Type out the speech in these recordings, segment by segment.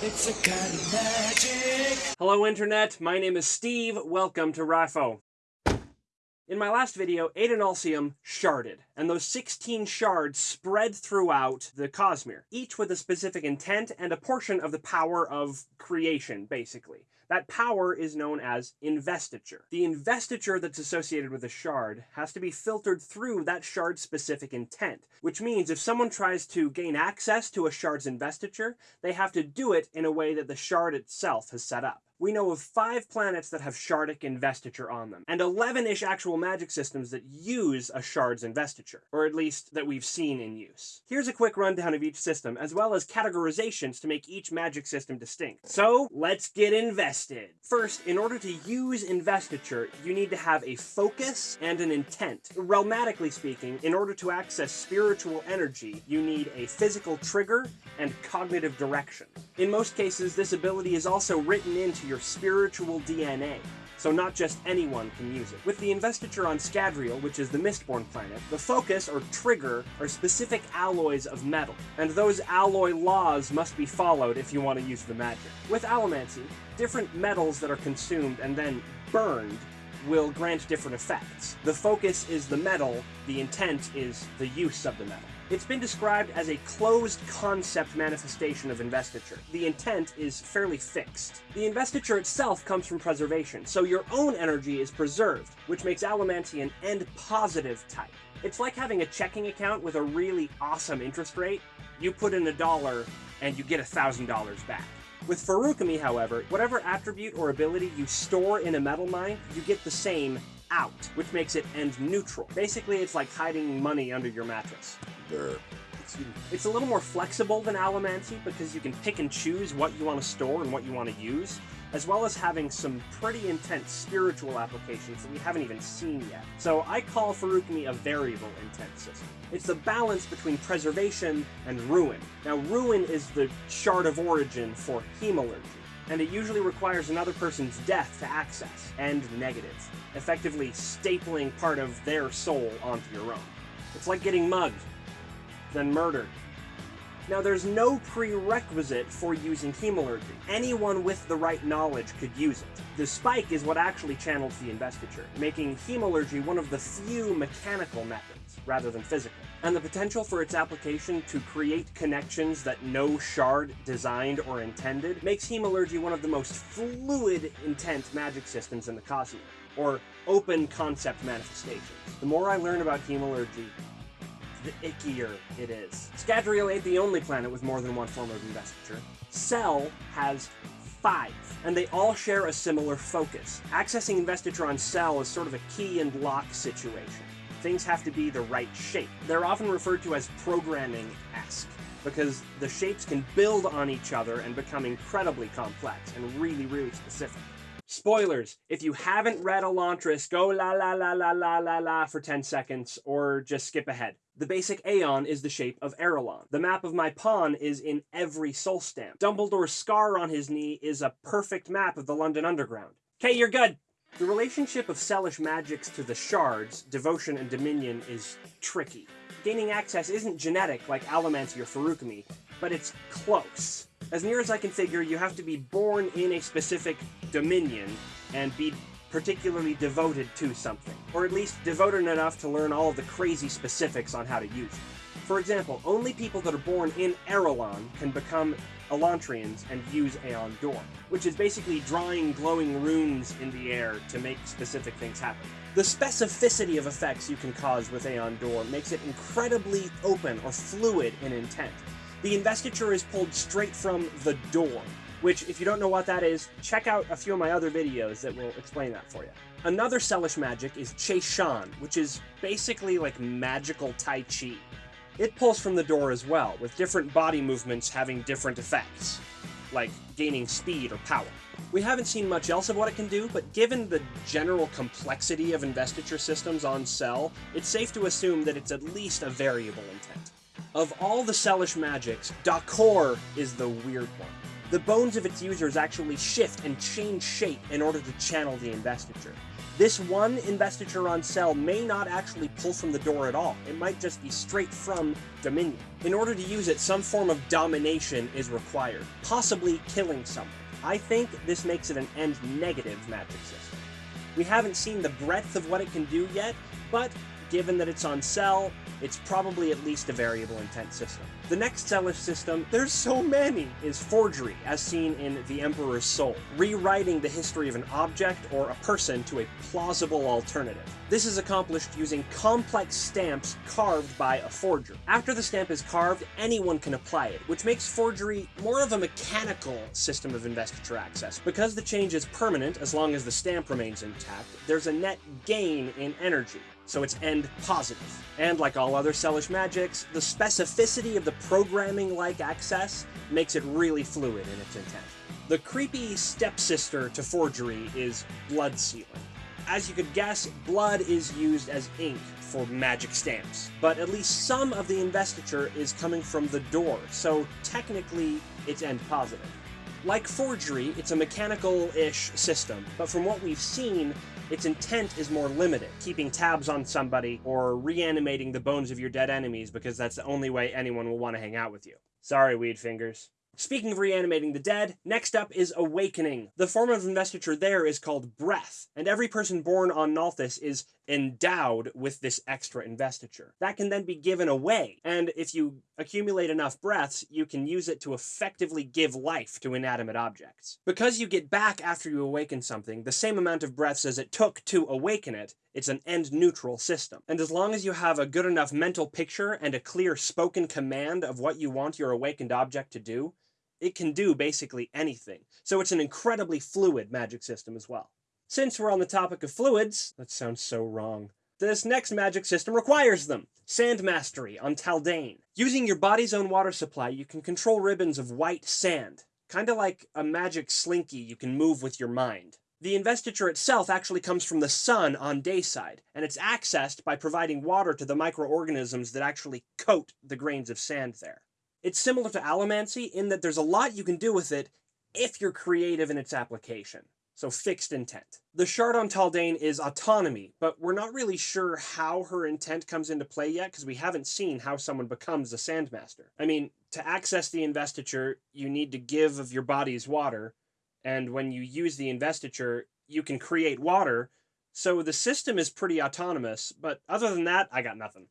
It's a kind of magic. Hello Internet, my name is Steve, welcome to RIFO. In my last video, Adonalsium sharded, and those 16 shards spread throughout the Cosmere, each with a specific intent and a portion of the power of creation, basically. That power is known as investiture. The investiture that's associated with a shard has to be filtered through that shard's specific intent, which means if someone tries to gain access to a shard's investiture, they have to do it in a way that the shard itself has set up we know of five planets that have shardic investiture on them, and 11-ish actual magic systems that use a shard's investiture, or at least that we've seen in use. Here's a quick rundown of each system, as well as categorizations to make each magic system distinct. So, let's get invested! First, in order to use investiture, you need to have a focus and an intent. Realmatically speaking, in order to access spiritual energy, you need a physical trigger and cognitive direction. In most cases, this ability is also written into your spiritual DNA, so not just anyone can use it. With the investiture on Scadrial, which is the Mistborn planet, the focus, or trigger, are specific alloys of metal, and those alloy laws must be followed if you want to use the magic. With Allomancy, different metals that are consumed and then burned will grant different effects. The focus is the metal, the intent is the use of the metal. It's been described as a closed concept manifestation of investiture. The intent is fairly fixed. The investiture itself comes from preservation, so your own energy is preserved, which makes Allomancy an end positive type. It's like having a checking account with a really awesome interest rate. You put in a dollar and you get a thousand dollars back. With Feruchemy, however, whatever attribute or ability you store in a metalmind, you get the same out, which makes it end neutral. Basically, it's like hiding money under your mattress. It's a little more flexible than Allomancy because you can pick and choose what you want to store and what you want to use, as well as having some pretty intense spiritual applications that we haven't even seen yet. So I call Feruchemy a variable intent system. It's the balance between preservation and ruin. Now ruin is the shard of origin for hemalurgy and it usually requires another person's death to access, end negative, effectively stapling part of their soul onto your own. It's like getting mugged, then murdered. Now, there's no prerequisite for using hemalurgy. Anyone with the right knowledge could use it. The spike is what actually channels the investiture, making hemalurgy one of the few mechanical methods, rather than physical. And the potential for its application to create connections that no shard designed or intended makes hemalurgy one of the most fluid intent magic systems in the Cosmere, or open concept manifestations. The more I learn about hemalurgy, the ickier it is. Scadrial ain't the only planet with more than one form of investiture. Sel has five, and they all share a similar focus. Accessing investiture on Sel is sort of a key and lock situation. Things have to be the right shape. They're often referred to as programming-esque, because the shapes can build on each other and become incredibly complex and really, really specific. Spoilers, if you haven't read Elantris, go la la la la la la la for 10 seconds, or just skip ahead. The basic Aon is the shape of Arelon. The map of my pawn is in every soul stamp. Dumbledore's scar on his knee is a perfect map of the London Underground. Okay, you're good! The relationship of Selish magics to the shards, devotion and dominion, is tricky. Gaining access isn't genetic like Allomancy or Feruchemy, but it's close. As near as I can figure, you have to be born in a specific dominion and be particularly devoted to something, or at least devoted enough to learn all of the crazy specifics on how to use it. For example, only people that are born in Arelon can become Elantrians and use AonDor, which is basically drawing glowing runes in the air to make specific things happen. The specificity of effects you can cause with AonDor makes it incredibly open or fluid in intent, the investiture is pulled straight from the Dor, which, if you don't know what that is, check out a few of my other videos that will explain that for you. Another Selish magic is ChayShan, which is basically like magical Tai Chi. It pulls from the Dor as well, with different body movements having different effects, like gaining speed or power. We haven't seen much else of what it can do, but given the general complexity of investiture systems on Sel, it's safe to assume that it's at least a variable intent. Of all the Selish magics, Dakhor is the weird one. The bones of its users actually shift and change shape in order to channel the investiture. This one investiture on Sel may not actually pull from the Dor at all. It might just be straight from Dominion. In order to use it, some form of domination is required, possibly killing someone. I think this makes it an end negative magic system. We haven't seen the breadth of what it can do yet, but given that it's on Sel, it's probably at least a variable intent system. The next Selish system, there's so many, is forgery, as seen in The Emperor's Soul, rewriting the history of an object or a person to a plausible alternative. This is accomplished using complex stamps carved by a forger. After the stamp is carved, anyone can apply it, which makes forgery more of a mechanical system of investiture access. Because the change is permanent, as long as the stamp remains intact, there's a net gain in energy so it's end positive. And like all other Selish magics, the specificity of the programming-like access makes it really fluid in its intent. The creepy stepsister to forgery is blood sealing. As you could guess, blood is used as ink for magic stamps, but at least some of the investiture is coming from the Dor, so technically it's end positive. Like forgery, it's a mechanical-ish system, but from what we've seen, its intent is more limited, keeping tabs on somebody or reanimating the bones of your dead enemies because that's the only way anyone will want to hang out with you. Sorry, Weed Fingers. Speaking of reanimating the dead, next up is Awakening. The form of investiture there is called Breath, and every person born on Nalthis is endowed with this extra investiture. That can then be given away, and if you accumulate enough breaths, you can use it to effectively give life to inanimate objects. Because you get back after you awaken something the same amount of breaths as it took to awaken it, it's an end-neutral system. And as long as you have a good enough mental picture and a clear spoken command of what you want your awakened object to do, it can do basically anything. So it's an incredibly fluid magic system as well. Since we're on the topic of fluids, that sounds so wrong. This next magic system requires them. Sand Mastery on Taldain. Using your body's own water supply, you can control ribbons of white sand. Kinda like a magic slinky you can move with your mind. The investiture itself actually comes from the sun on dayside, and it's accessed by providing water to the microorganisms that actually coat the grains of sand there. It's similar to Allomancy in that there's a lot you can do with it if you're creative in its application. So fixed intent. The shard on Taldain is autonomy, but we're not really sure how her intent comes into play yet because we haven't seen how someone becomes a Sandmaster. I mean, to access the investiture, you need to give of your body's water, and when you use the investiture, you can create water, so the system is pretty autonomous, but other than that, I got nothing.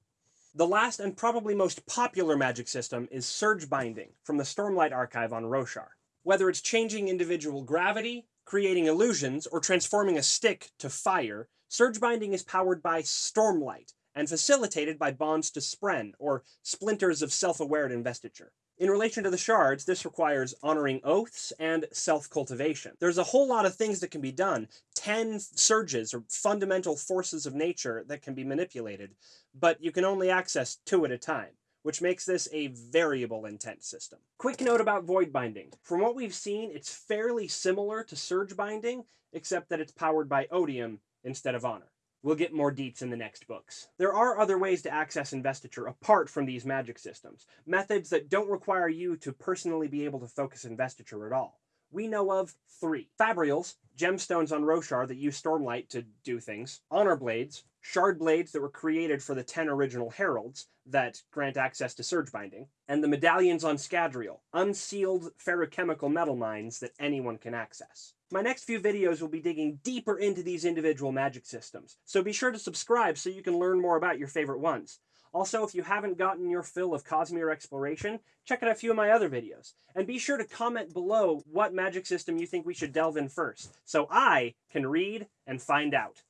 The last and probably most popular magic system is Surge Binding from the Stormlight Archive on Roshar. Whether it's changing individual gravity, creating illusions, or transforming a stick to fire, Surge Binding is powered by Stormlight and facilitated by bonds to Spren, or splinters of self-aware investiture. In relation to the shards, this requires honoring oaths and self-cultivation. There's a whole lot of things that can be done. Ten surges, or fundamental forces of nature, that can be manipulated, but you can only access two at a time which makes this a variable intent system. Quick note about void binding. From what we've seen, it's fairly similar to surge binding, except that it's powered by odium instead of honor. We'll get more deets in the next books. There are other ways to access investiture apart from these magic systems, methods that don't require you to personally be able to focus investiture at all. We know of three. Fabrials, gemstones on Roshar that use Stormlight to do things. Honor Blades, shard blades that were created for the 10 original heralds that grant access to surge binding, and the medallions on Scadrial, unsealed Feruchemical metal mines that anyone can access. My next few videos will be digging deeper into these individual magic systems, so be sure to subscribe so you can learn more about your favorite ones. Also, if you haven't gotten your fill of Cosmere exploration, check out a few of my other videos. And be sure to comment below what magic system you think we should delve in first, so I can read and find out.